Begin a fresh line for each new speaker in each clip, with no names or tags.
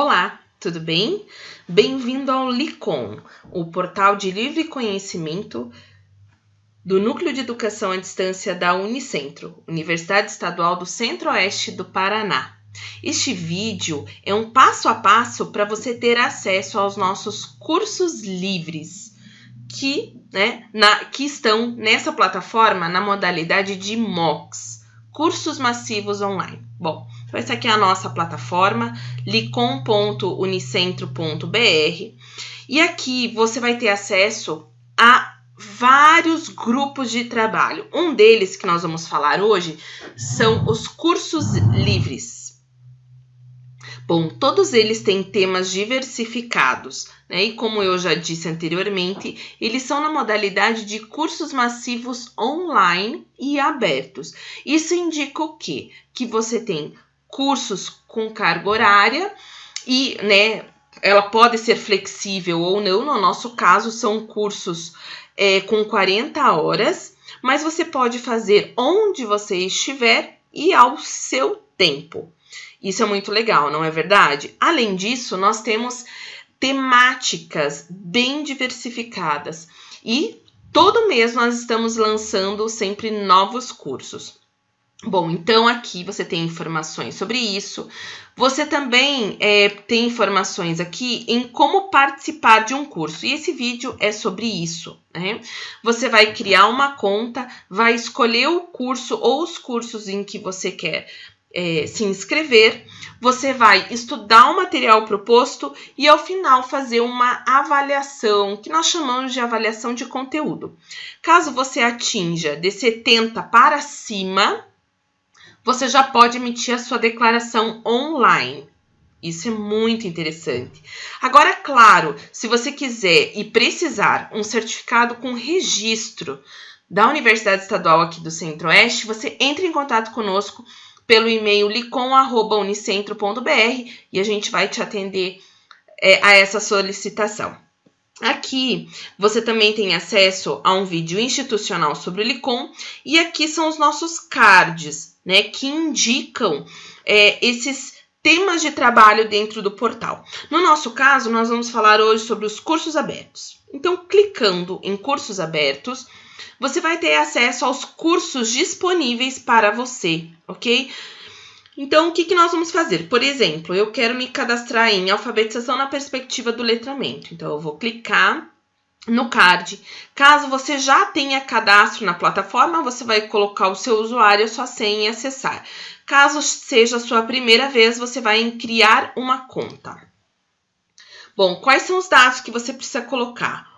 Olá, tudo bem? Bem-vindo ao LICOM, o portal de livre conhecimento do Núcleo de Educação à Distância da Unicentro, Universidade Estadual do Centro-Oeste do Paraná. Este vídeo é um passo a passo para você ter acesso aos nossos cursos livres que, né, na, que estão nessa plataforma na modalidade de MOOCs, cursos massivos online. Bom, então essa aqui é a nossa plataforma, licom.unicentro.br, e aqui você vai ter acesso a vários grupos de trabalho. Um deles que nós vamos falar hoje são os cursos livres. Bom, todos eles têm temas diversificados, né? E como eu já disse anteriormente, eles são na modalidade de cursos massivos online e abertos. Isso indica o quê? Que você tem cursos com carga horária e, né, ela pode ser flexível ou não. No nosso caso, são cursos é, com 40 horas, mas você pode fazer onde você estiver e ao seu tempo. Isso é muito legal, não é verdade? Além disso, nós temos temáticas bem diversificadas e todo mês nós estamos lançando sempre novos cursos. Bom, então aqui você tem informações sobre isso. Você também é, tem informações aqui em como participar de um curso. E esse vídeo é sobre isso. Né? Você vai criar uma conta, vai escolher o curso ou os cursos em que você quer é, se inscrever, você vai estudar o material proposto e ao final fazer uma avaliação, que nós chamamos de avaliação de conteúdo. Caso você atinja de 70 para cima, você já pode emitir a sua declaração online. Isso é muito interessante. Agora, claro, se você quiser e precisar um certificado com registro da Universidade Estadual aqui do Centro-Oeste, você entre em contato conosco pelo e-mail licom.unicentro.br e a gente vai te atender é, a essa solicitação. Aqui você também tem acesso a um vídeo institucional sobre o Licom e aqui são os nossos cards, né, que indicam é, esses temas de trabalho dentro do portal. No nosso caso, nós vamos falar hoje sobre os cursos abertos. Então, clicando em cursos abertos, você vai ter acesso aos cursos disponíveis para você, ok? Então, o que, que nós vamos fazer? Por exemplo, eu quero me cadastrar em alfabetização na perspectiva do letramento. Então, eu vou clicar no card. Caso você já tenha cadastro na plataforma, você vai colocar o seu usuário, a sua senha e acessar. Caso seja a sua primeira vez, você vai criar uma conta. Bom, quais são os dados que você precisa colocar?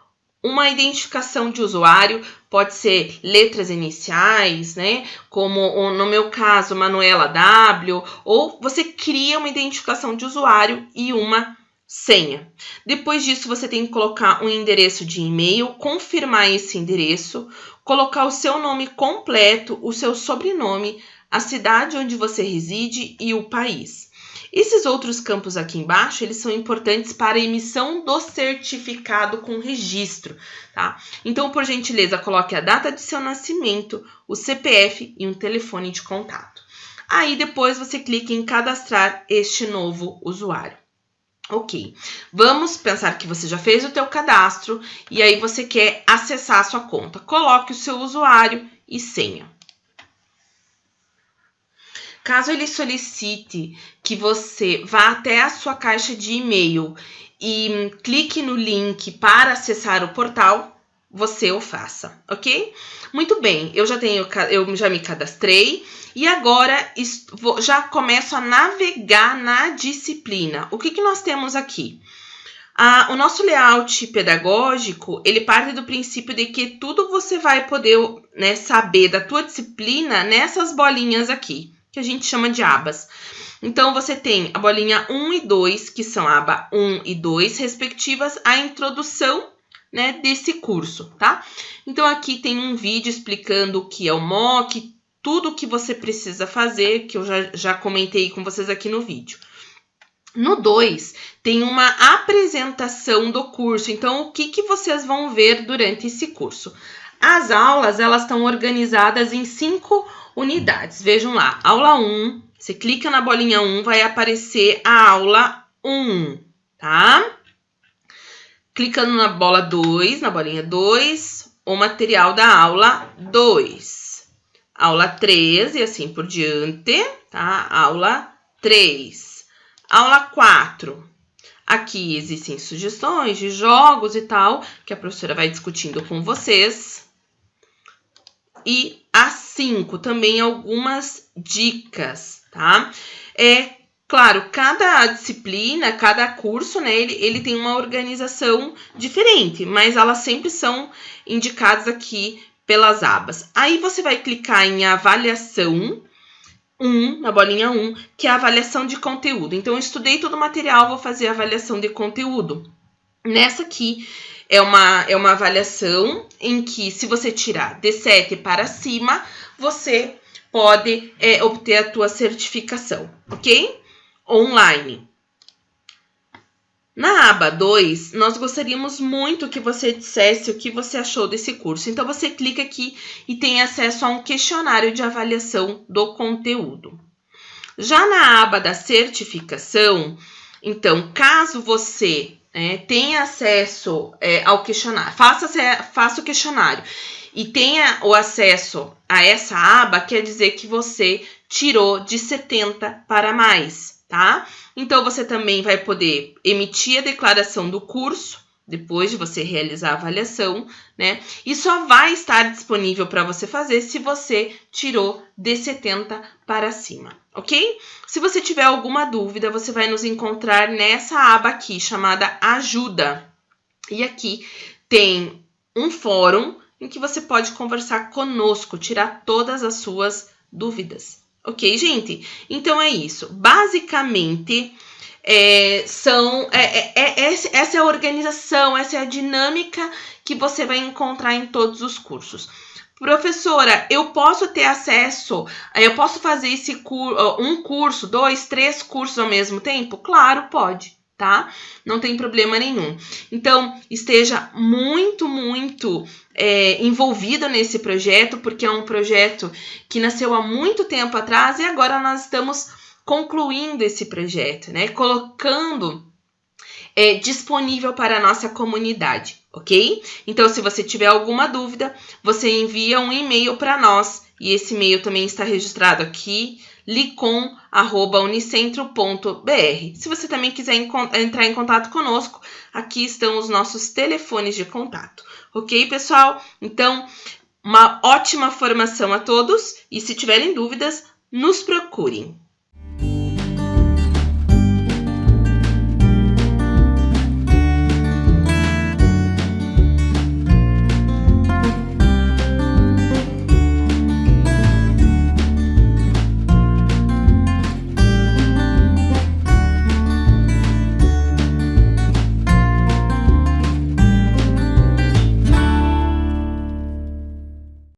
Uma identificação de usuário pode ser letras iniciais, né? Como no meu caso, Manuela W, ou você cria uma identificação de usuário e uma senha. Depois disso, você tem que colocar um endereço de e-mail, confirmar esse endereço, colocar o seu nome completo, o seu sobrenome, a cidade onde você reside e o país. Esses outros campos aqui embaixo, eles são importantes para a emissão do certificado com registro, tá? Então, por gentileza, coloque a data de seu nascimento, o CPF e um telefone de contato. Aí, depois, você clica em cadastrar este novo usuário. Ok, vamos pensar que você já fez o teu cadastro e aí você quer acessar a sua conta. Coloque o seu usuário e senha. Caso ele solicite que você vá até a sua caixa de e-mail e clique no link para acessar o portal, você o faça, ok? Muito bem, eu já tenho, eu já me cadastrei e agora já começo a navegar na disciplina. O que, que nós temos aqui? Ah, o nosso layout pedagógico, ele parte do princípio de que tudo você vai poder né, saber da tua disciplina nessas bolinhas aqui que a gente chama de abas. Então, você tem a bolinha 1 e 2, que são aba 1 e 2, respectivas à introdução né, desse curso, tá? Então, aqui tem um vídeo explicando o que é o MOOC, tudo o que você precisa fazer, que eu já, já comentei com vocês aqui no vídeo. No 2, tem uma apresentação do curso. Então, o que, que vocês vão ver durante esse curso? As aulas, elas estão organizadas em cinco unidades. Vejam lá, aula 1, você clica na bolinha 1, vai aparecer a aula 1, tá? Clicando na bola 2, na bolinha 2, o material da aula 2. Aula 3 e assim por diante, tá? Aula 3. Aula 4. Aqui existem sugestões de jogos e tal, que a professora vai discutindo com vocês. E a 5 também algumas dicas, tá? É claro, cada disciplina, cada curso, né, ele, ele tem uma organização diferente, mas elas sempre são indicadas aqui pelas abas. Aí você vai clicar em avaliação 1, na bolinha 1, que é a avaliação de conteúdo. Então, eu estudei todo o material, vou fazer a avaliação de conteúdo. Nessa aqui, é uma, é uma avaliação em que, se você tirar de 7 para cima, você pode é, obter a tua certificação, ok? Online. Na aba 2, nós gostaríamos muito que você dissesse o que você achou desse curso. Então, você clica aqui e tem acesso a um questionário de avaliação do conteúdo. Já na aba da certificação, então, caso você é, tenha acesso é, ao questionário, faça, faça o questionário e tenha o acesso a essa aba, quer dizer que você tirou de 70 para mais tá? Então, você também vai poder emitir a declaração do curso, depois de você realizar a avaliação, né? E só vai estar disponível para você fazer se você tirou de 70 para cima, ok? Se você tiver alguma dúvida, você vai nos encontrar nessa aba aqui, chamada Ajuda. E aqui tem um fórum em que você pode conversar conosco, tirar todas as suas dúvidas. Ok, gente? Então é isso. Basicamente, é, são é, é, é, essa é a organização, essa é a dinâmica que você vai encontrar em todos os cursos. Professora, eu posso ter acesso, eu posso fazer esse cur, um curso, dois, três cursos ao mesmo tempo? Claro, pode tá? Não tem problema nenhum. Então, esteja muito, muito é, envolvido nesse projeto, porque é um projeto que nasceu há muito tempo atrás e agora nós estamos concluindo esse projeto, né? Colocando é, disponível para a nossa comunidade, ok? Então, se você tiver alguma dúvida, você envia um e-mail para nós e esse e-mail também está registrado aqui licom@unicentro.br. Se você também quiser entrar em contato conosco, aqui estão os nossos telefones de contato. OK, pessoal? Então, uma ótima formação a todos e se tiverem dúvidas, nos procurem.